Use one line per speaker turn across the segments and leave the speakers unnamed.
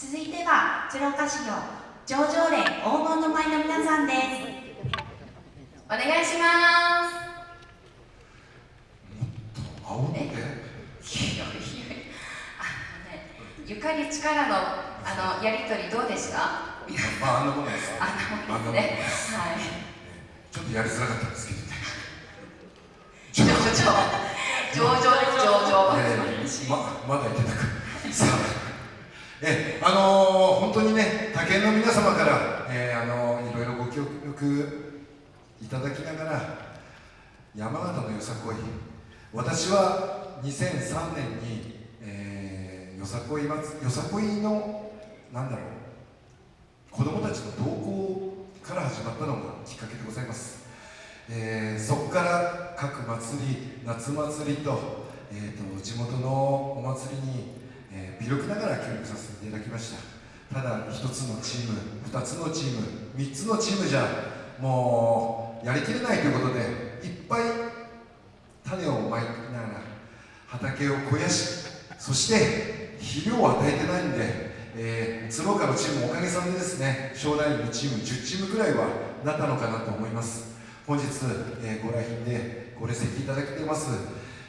続いては鶴岡市の上場連黄金の舞の皆さんです。お願いします。
煽って。
いやい。やあのねゆかり力のあのやりとりどうでした？
まああんなもんです
あんなもんです。ねはい。
ちょっとやりづらかったんですけどね。
上場上場上場
えーままだいけたかさあえあのー、本当にね他県の皆様から、えーあのーいろいろご協力いただきながら山形のよさこい。私は2003年に、えーよさこい祭よさこいのなんだろう子供たちの同行から始まったのがきっかけでございます、えーそこから各祭り夏祭りと,、えーと地元のお祭りに、力ながら協力させていただきました。ただ一つのチーム二つのチーム三つのチームじゃもうやりきれないということでいっぱい種をまいながら畑を肥やしそして肥料を与えてないんで、えー、鶴岡のチームもおかげさまでですね将来のチーム10チームくらいはなったのかなと思います。本日、えーご来賓でご列席いただけてます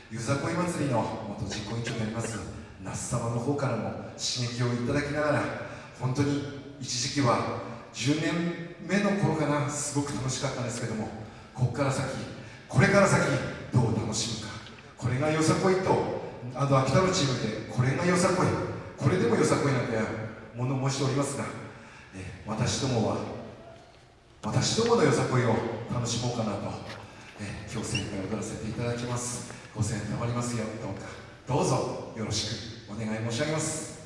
ゆざこい祭りの元実行委員長であります那須様の方からも刺激をいただきながら本当に一時期は10年目の頃かなすごく楽しかったんですけどもここから先これから先どう楽しむか。これがよさこいとあの秋田のチームでこれがよさこい。これでもよさこいなんて物申しておりますが、え私どもは私どものよさこいを楽しもうかなと、え今日精一杯踊らせていただきます。ご声援たまりますよ。どうか。どうぞよろしくお願い申し上げます。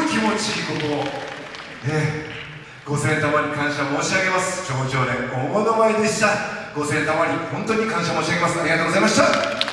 ごい気持ちいいここええご声援玉に感謝申し上げます。頂上連大物前でしたご声援玉に本当に感謝申し上げます。ありがとうございました。